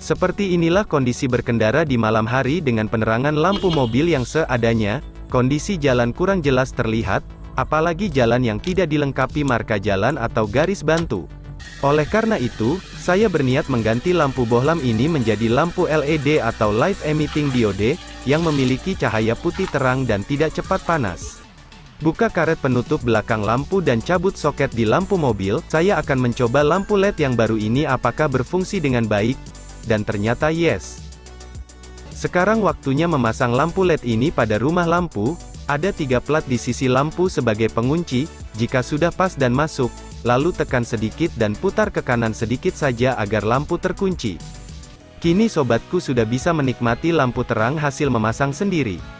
Seperti inilah kondisi berkendara di malam hari dengan penerangan lampu mobil yang seadanya, kondisi jalan kurang jelas terlihat, apalagi jalan yang tidak dilengkapi marka jalan atau garis bantu. Oleh karena itu, saya berniat mengganti lampu bohlam ini menjadi lampu LED atau Light Emitting Diode, yang memiliki cahaya putih terang dan tidak cepat panas. Buka karet penutup belakang lampu dan cabut soket di lampu mobil, saya akan mencoba lampu LED yang baru ini apakah berfungsi dengan baik, dan ternyata yes. Sekarang waktunya memasang lampu LED ini pada rumah lampu, ada tiga plat di sisi lampu sebagai pengunci, jika sudah pas dan masuk, lalu tekan sedikit dan putar ke kanan sedikit saja agar lampu terkunci. Kini sobatku sudah bisa menikmati lampu terang hasil memasang sendiri.